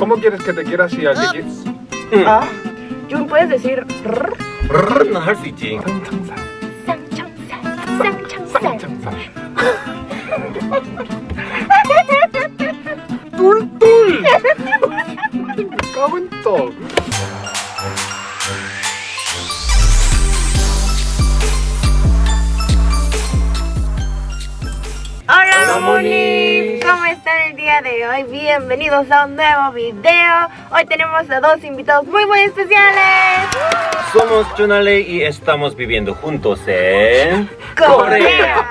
¿Cómo quieres que te quiera si al que quieres? Ah, Jun, mm. ah, ¿puedes decir rrr? Hola, ¿Cómo están? día de hoy, bienvenidos a un nuevo video. Hoy tenemos a dos invitados muy muy especiales. Somos Chunale y estamos viviendo juntos en... Corea,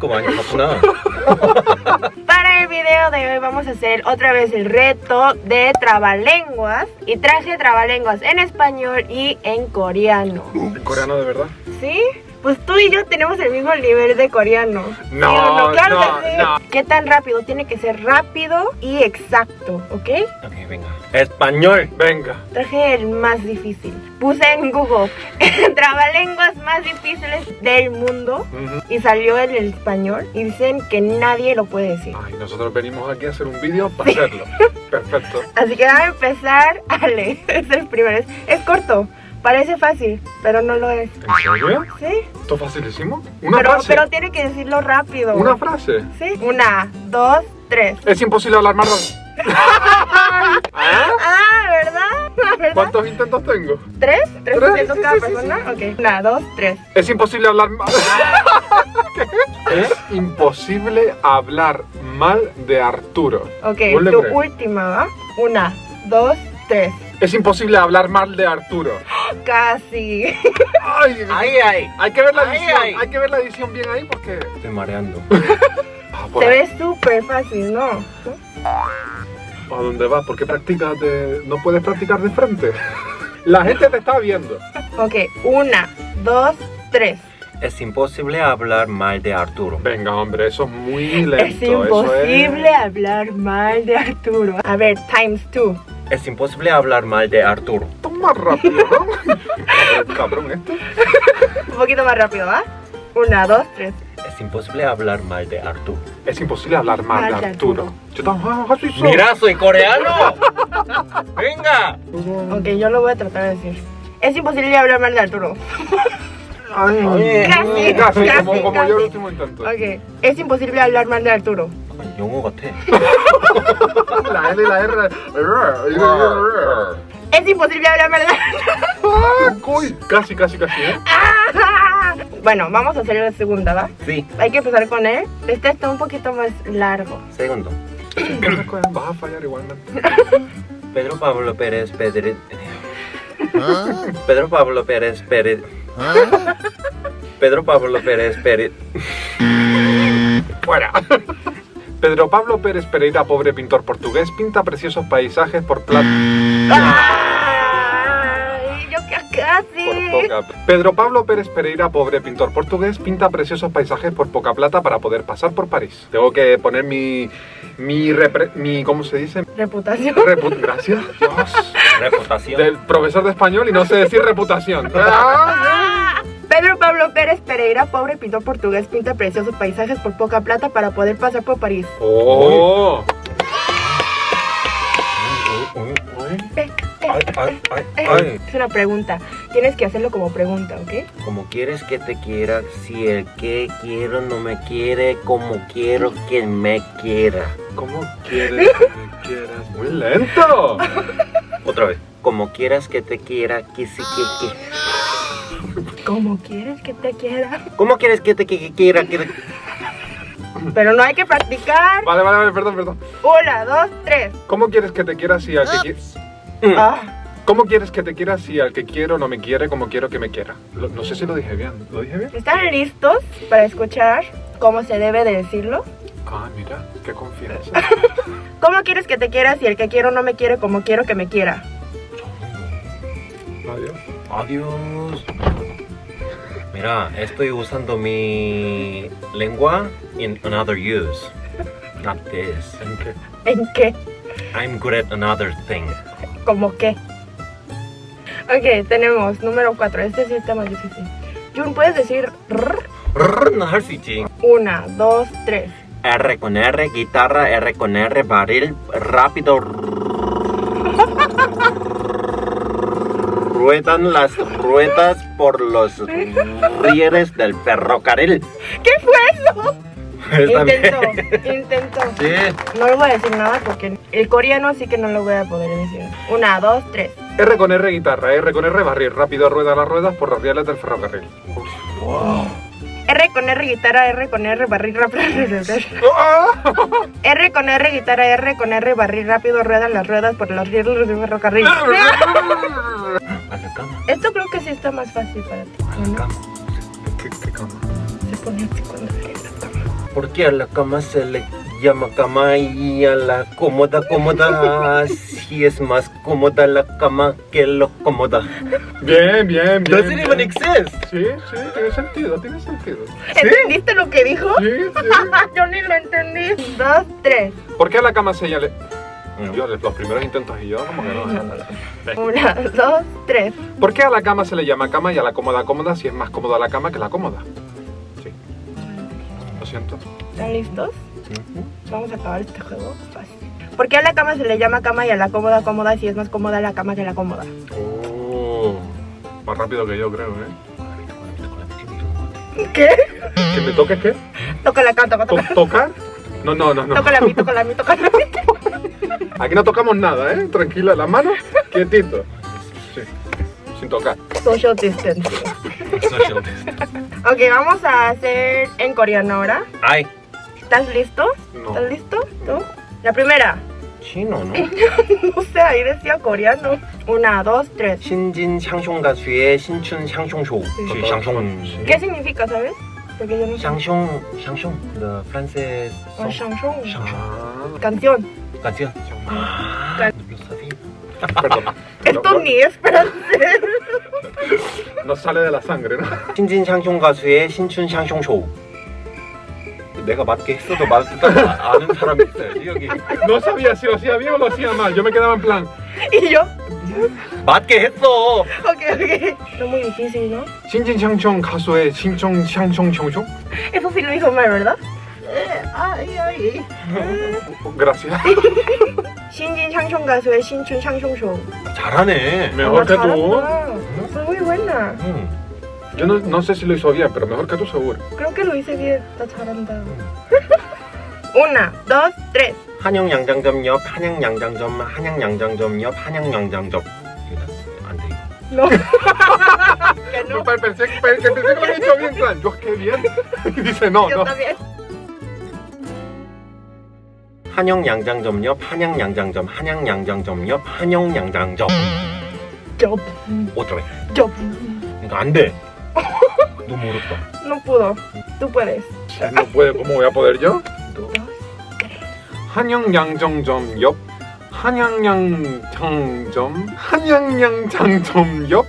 Corea. Para el video de hoy vamos a hacer otra vez el reto de trabalenguas Y traje trabalenguas en español y en coreano. ¿En coreano de verdad? ¿Sí? Pues tú y yo tenemos el mismo nivel de coreano. No, ¿Sí o claro no, que sí. no. ¿Qué tan rápido? Tiene que ser rápido y exacto, ¿ok? Ok, venga. Español. Venga. Traje el más difícil. Puse en Google trabalenguas más difíciles del mundo Ujú. y salió el español y dicen que nadie lo puede decir. Ay, nosotros venimos aquí a hacer un vídeo para hacerlo. Perfecto. Así que vamos a empezar a leer. Es el primero. Es corto. Parece fácil, pero no lo es. ¿En serio? ¿Sí? ¿Esto facilísimo? Una Pero, frase. pero tiene que decirlo rápido. Una frase. ¿Sí? Una, dos, tres. Es imposible hablar más. ¿Ah? Ah, ¿verdad? ¿verdad? ¿Cuántos intentos tengo? ¿Tres? ¿Tres Tres, intentos sí, cada sí, sí, persona? Ok. Una, dos, tres. Es imposible hablar mal. ¿Qué? Es imposible hablar mal de Arturo. Ok, tu última, ¿va? Una, dos, tres. Es imposible hablar mal de Arturo. Casi. Ay, Ay, ay. hay que ver la Ay, edición. ay. Hay que ver la edición bien ahí porque. Estoy mareando. Ah, Se ahí. ve súper fácil, ¿no? ¿A dónde vas? ¿Por qué practicas de.? No puedes practicar de frente. La gente te está viendo. Ok, una, dos, tres. Es imposible hablar mal de Arturo. Venga, hombre, eso es muy lento. es imposible hablar mal de Arturo. A ver, times two. Es imposible hablar mal de Arturo. Más rápido, ¿no? Cabrón, esto. Un poquito más rápido, ¿va? Una, dos, tres. Es imposible hablar mal de Arturo. Es imposible hablar mal de Mal de Arturo. Yo eso. Mira, soy coreano. Venga. Ok, yo lo voy a tratar de decir. Es imposible hablar mal de Arturo. Ay, Oye. Casi, casi, casi, como, como casi. yo el último intento. Ok, es imposible hablar mal de Arturo. 영어 같아. La L y la R. Es imposible hablar mal de Arturo. Ah, uy, Casi, casi, casi. ¿eh? Bueno, vamos a hacer la segunda, ¿va? Sí. Hay que empezar con él. Este está un poquito más largo. Segundo. Vas a fallar igualmente. Pedro Pablo Pérez Pedro. Pedro Pablo Pérez Pérez. Pedro Pablo Pérez Pérez. Fuera. Pedro Pablo Pérez Pereira, pobre pintor portugués, pinta preciosos paisajes por plata. ¡Ay! Yo que casi. Por poca. Pedro Pablo Pérez Pereira, pobre pintor portugués, pinta preciosos paisajes por poca plata para poder pasar por París. Tengo que poner mi. mi. repre- mi ¿Cómo se dice? Reputación. Repu- Gracias. Dios. Reputación. Del profesor de español y no sé decir reputación. Pablo Pérez Pereira, pobre pintor portugués, pinta preciosos paisajes por poca plata para poder pasar por París. Oh. Eh, Ay, ay, ay, ay. Es una pregunta. Tienes que hacerlo como pregunta, ¿ok? Como quieres que te quiera, si el que quiero no me quiere, como quiero que me quiera. ¿Cómo quieres que me quieras? Muy lento. Otra vez. Como quieras que te quiera, que sí que que. Como quieres que te quiera. ¿Cómo quieres que te que- quiera? Que Pero no hay que practicar. Vale, vale, vale, perdón, perdón. Una, dos, tres. ¿Cómo quieres que te quiera si al que qui- Ah, ¿Cómo quieres que te quiera si al que quiero no me quiere como quiero que me quiera? Lo- no sé si lo dije bien. ¿Lo dije bien? ¿Están listos para escuchar cómo se debe de decirlo? Ah, mira, qué confianza. ¿Cómo quieres que te quiera si el que quiero no me quiere como quiero que me quiera? Adiós. Adiós. Estoy usando mi lengua in another use. Not this. ¿En qué? I'm good at another thing. ¿Cómo qué? Ok, tenemos número 4. Este sí está más difícil. Jun, ¿puedes decir. Una, dos, tres. R con R, guitarra, R con R, barril, rápido. Ruedan las ruedas por los rieles del ferrocarril. ¿Qué fue eso? Bien. Intentó, intentó. Sí. No le voy a decir nada porque el coreano sí que no lo voy a poder decir. Una, dos, tres. R con R guitarra, R con R barrir, rápido rueda las ruedas por los rieles del ferrocarril. R con R guitarra, R con R barril rápido. ¡Ah! R con R guitarra, R con R barril rápido ruedan las ruedas por los rieles del ferrocarril. La cama, Esto creo que sí está más fácil para ti. a la ¿no? cama. ¿Qué, qué cama? Se pone así cuando le la cama. ¿Por qué a la cama se le llama cama y a la cómoda cómoda? Si es más cómoda la cama que lo cómoda. Bien, bien, bien. Doesn't even exist. Sí, sí, tiene sentido, tiene sentido. ¿Entendiste lo que dijo? Sí, sí. Yo ni lo entendí. Dos, tres. ¿Por qué a la cama se llama? Yo, los primeros intentos y yo como que no. Una, dos, tres. ¿Por qué a la cama se le llama cama y a la cómoda cómoda si es más cómoda la cama que la cómoda? Sí. Lo siento. ¿Están listos? Vamos a acabar este juego fácil. ¿Por qué a la cama se le llama cama y a la cómoda cómoda si es más cómoda la cama que la cómoda? Oh. Más rápido que yo creo, ¿eh? ¿Qué? ¿Que me toque qué? Toca la cama, toca, To- toca. ¿Tocar? No, no, no, no. Toca la mí, toca la mí, toca la mí. Aquí no tocamos nada, ¿eh? Tranquila, las manos, quietito. Sí, sin tocar. Social distance. Social distance. ok, vamos a hacer en coreano ahora. Ay. ¿Estás listo? No. ¿Estás listo? ¿Tú? La primera. Chino, ¿no? no sé, ahí decía coreano. Una, dos, tres. Shinjin Shangshong Gatsue, Shinchun Shangshong Shou. Shangshong. ¿Qué significa, sabes? Porque yo no sé. Oh, Canción. Canción. Ah, Can- perdón. Esto ni es francés. no sale de la sangre, ¿no? 신진 샹숑 가수의 신춘 샹숑 쇼. 내가 맞게 했어도 맞다 아는 사람이 있어야지 여기. No sabía si lo hacía bien o lo hacía mal. Yo me quedaba en plan. Y yo, 맞게 했어. ok. No muy difícil, ¿no? 신진샹청 가수의 신청샹청청청? Eso sí lo dijo mal, ¿verdad? Ay, ay. Gracias. 신진 샹숑 가수의 신춘 샹숑쇼. 잘하네. Mejor que tú. Soy muy buena. 응. Yo no, no sé si lo hizo bien, pero mejor que tú seguro. Creo que lo hice bien. Está charanda. Una, dos, tres. 한영 양장점 옆 한양 양장점 한양 양장점 옆 한양 양장점. 이거 안 돼. 이거. No. que no. Pensé, pensé, pensé que lo había hecho bien, plan. Yo, qué bien. Y dice, no, Yo no. también. 한영 양장점 옆 한양 양장점 한양 양장점 옆 한영 양장점. Yo. otra vez. Yo. 이거 안 돼. 너무 어렵다. No pudo. Tú puedes. No puede, ¿cómo voy a poder yo? Dos. 한양양정점 옆 한양양장점 한양양장점 옆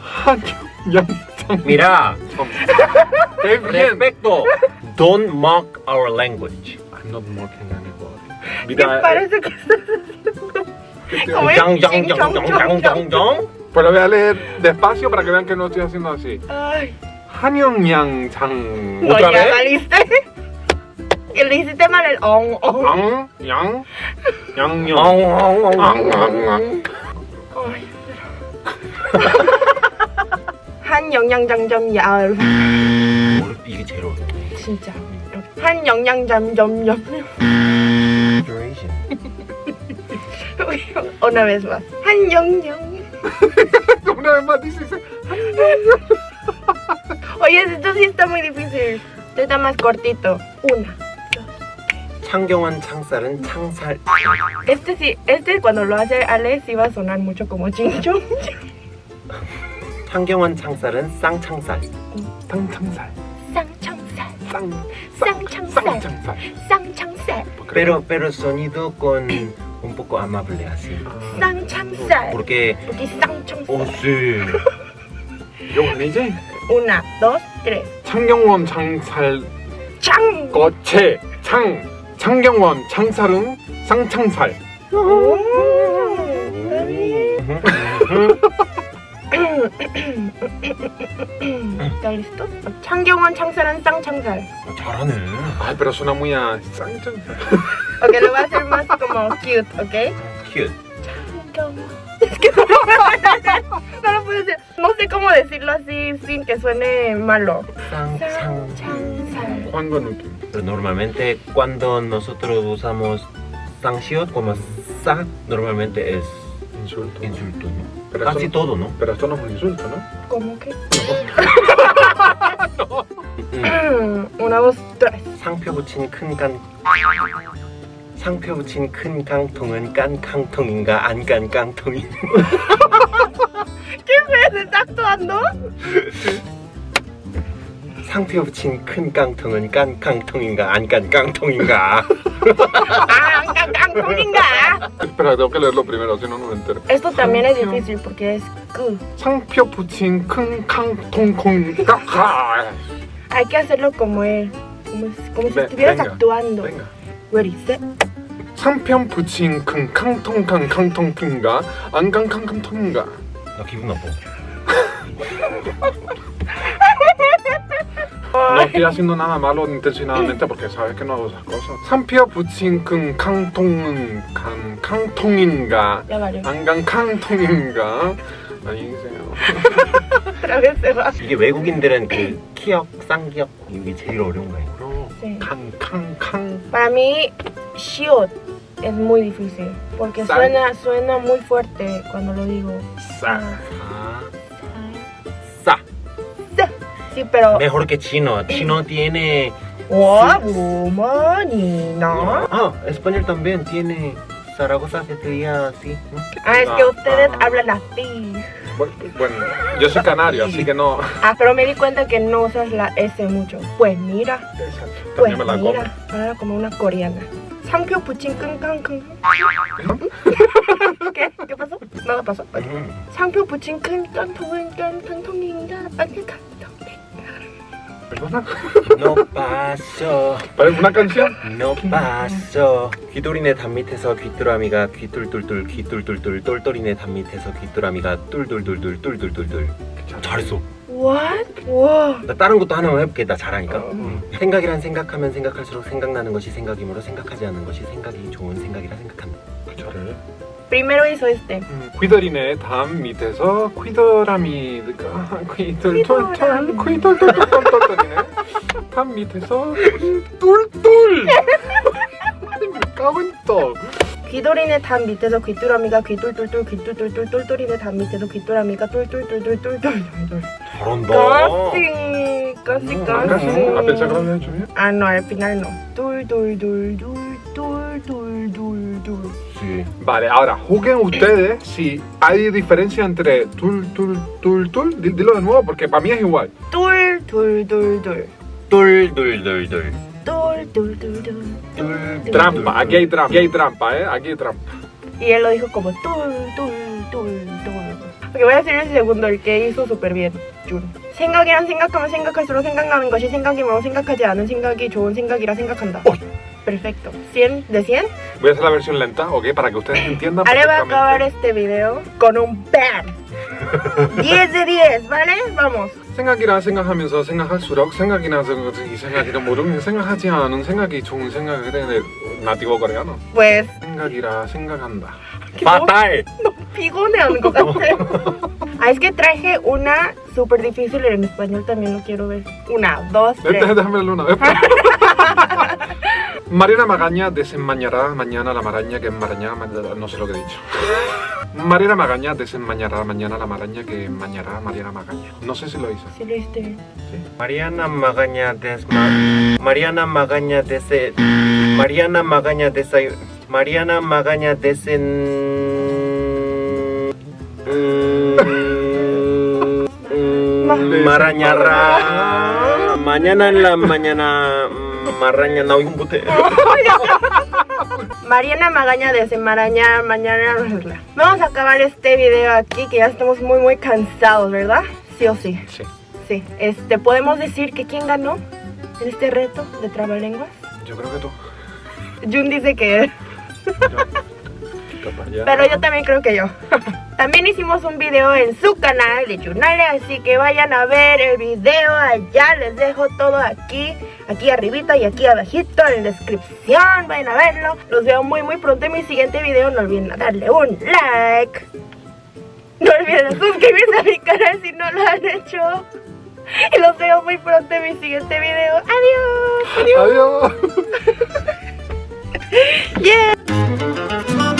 한양양장 Mira, respeto. Don't mock our language. I'm not mocking 미달. Pues lo voy a leer despacio para que vean que no estoy haciendo así. Hanyong Yang Chang. ¿Otra vez? ¡Liste! hiciste mal el ong on. Yang, Yang, Yang, 한 영양점점 야. 이게 제일 어려워. 진짜. 한 영양점점 점. Duration. una vez más 한 영양 Una vez más dice oye esto sí está muy difícil esto está más cortito una 창경환 창살은 창살. este sí este cuando lo hace Ale sí va a sonar mucho como chinchón 창경환 창살은 쌍창살. 쌍창살 쌍창살 쌍 쌍창살 Pero pero sonido con un poco amable así. 쌍창살 Porque porque 쌍창살 oh sí. 아니지? una dos tres 창경원 창살 창 거체 창 창경원 창살은 쌍창살 ¿Están listos? 창경원 창살은 쌍창살. 잘하네. Ay, pero suena muy a 쌍창살 Ok, lo voy a hacer más como cute, ¿ok? Cute. cama. Es que no, no lo puedo decir. No sé cómo decirlo así sin que suene malo. Sang, Sang, sang. sang, sang. 황거 느낌. Pero normalmente cuando nosotros usamos sanction como sa, normalmente es Insulto. insulto, ¿no? Pero Casi esto- todo, ¿no? Pero esto no es un insulto, ¿no? ¿Cómo que? 음. Una, dos, tres. 상표 붙인 큰 강. 상표 붙인 큰 강통은 깐 강통인가 안깐 강통인. ¿Qué ves? ¿Está actuando? 상표 붙인 큰 강통은 깐 강통인가 안 깐. ¡Ah! ¡Can, can, coringa! Espera, tengo que leerlo primero, si no, no me entero. Esto también es difícil porque es Q. 상표 붙인 큰 캉통콩 까카. Hay que hacerlo como él. Como, si- como si Ve- estuvieras venga, actuando. Venga. Ready, set. 상편 붙인 큰 캉통캉 캉통통인가 안강캉캉통인가 나 기분 나빠. Estoy haciendo nada malo intencionadamente porque sabes que no hago esas cosas. 큰 캉통은 강 캉통인가 Ya valió. 안강캉통인가 안녕히 계세요. 이게 외국인들은 그 키역, 쌍기역 이게 제일 어려운 거예요. Sí. 캉캉캉 Para mí, shiot es muy difícil. Porque San. suena, suena muy fuerte cuando lo digo. 싸. Ah. Mejor que chino. Eh, chino tiene... What? Money, ¿no? Ah, español también tiene... Zaragoza se sería así. Ah, es que ah, ustedes ah. hablan así. Bueno, yo soy canario, así que no. Ah, pero me di cuenta que no usas la S mucho. Pues mira. Exacto. Pues me la mira, ahora como una coreana. Sankyo ¿Qué? ¿Qué pasó? Nada pasó. Ok. Sankyo puchín can can can No paso. ¿Parece una canción? No paso. 귀돌이네 담 밑에서 귀뚜라미가 귀뚫뚫뚫 귀뚫뚫뚫 똘똘이네 담 밑에서 귀뚜라미가 뚫뚫뚫뚫 뚫뚫뚫뚫. 잘했어. What? 와. 나 다른 것도 하나만 해볼게. 나 잘하니까. 음. 생각이란 생각하면 생각할수록 생각나는 것이 생각이므로 생각하지 않는 것이 생각이 좋은 생각이라 생각한다. 저를. Primero hizo este. 퀴더리네 담 밑에서 퀴더라미가 퀴돌돌돌 퀴돌돌돌돌돌이네 담 밑에서 똘똘 까만 떡 귀돌이네 담 밑에서 귀뚜라미가 귀돌돌돌 귀돌돌돌 똘똘이네 담 밑에서 귀뚜라미가 똘똘똘돌. 잘한다. Mm. 아 que lo había hecho bien Ah, no, al final no. Dul. Sí. Vale, ahora juzguen ustedes si hay diferencia entre tul, tul, tul, tul. Di- Dilo de nuevo porque para mí es igual. Dul, dul, dul, dul. 똘똘똘똘. Dul, dul, dul, dul. 똘. Trampa, aquí hay trampa, aquí hay trampa, ¿eh? Aquí hay trampa. Y él lo dijo como dul, dul, dul, dul. Ok, voy a hacer el segundo, el que hizo súper bien. Jun. 생각이란 생각하면 생각할수록 생각나는 것이 생각이면 생각하지 않은 생각이 좋은 생각이라 생각한다. Perfecto. 100 de 100. Voy a hacer la versión lenta, ¿ok? Para que ustedes entiendan Ale va a acabar perfectamente. este video con un BAM. 10 de 10, ¿vale? Vamos. 생각이라 생각하면서 생각할수록 생각이 나서 이 생각이라 모르면 생각하지 않은 생각이 좋은 생각이 되는 나티고 coreano. Pues 생각이라 생각한다. Fatal. pigoneando 것 같아. Ah, es que traje una súper difícil en español también lo quiero ver. Una, dos, tres. Déjame, déjame leerlo una vez. Mariana Magaña desenmañará mañana la maraña que enmaraña ma- no sé lo que he dicho. Mariana Magaña desenmañará mañana la maraña que enmañará Mariana Magaña. No sé si lo hice. Sí lo hiciste bien. Mariana Magaña desma. Mariana Magaña dese. Mariana Magaña desay. Mariana Magaña desen. Marañarra. Mañana en la mañana. Maraña. No, un bote. Mariana Magaña desenmarañar mañana. Vamos a acabar este video aquí que ya estamos muy muy cansados, ¿verdad? Sí o sí. Sí. Sí. Este, ¿podemos decir que quién ganó en este reto de trabalenguas? Yo creo que tú. Jun dice que él. Pero yo también creo que yo. también hicimos un video en su canal de Chunale, así que vayan a ver el video allá. Les dejo todo aquí, aquí arribita y aquí abajito en la descripción. Vayan a verlo. Los veo muy muy pronto en mi siguiente video. No olviden darle un like. No olviden suscribirse a mi canal si no lo han hecho. Y los veo muy pronto en mi siguiente video. ¡Adiós! ¡Adiós! ¡Adiós! yeah!